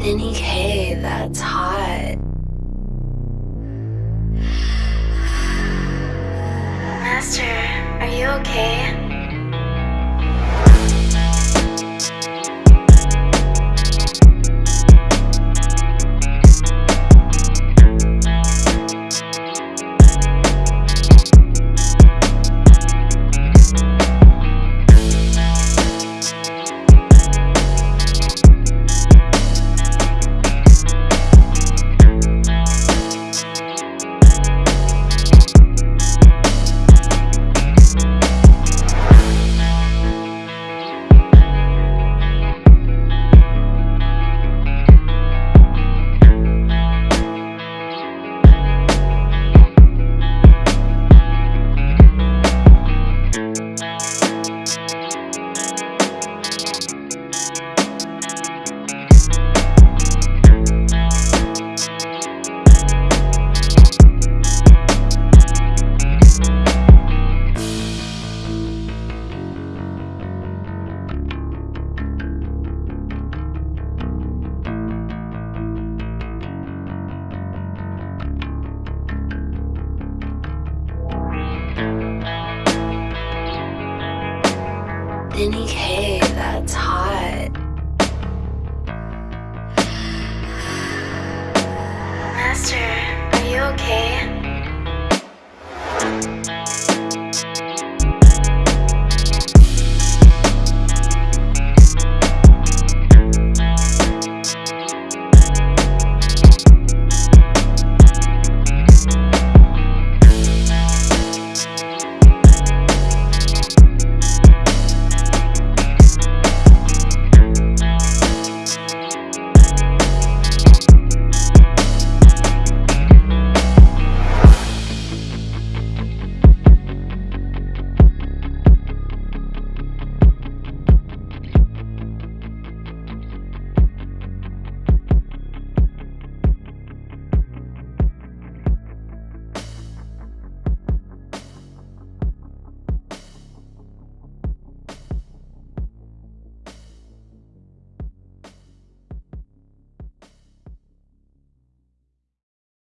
Any K, that's hot. Master, are you okay? any cave that's hot.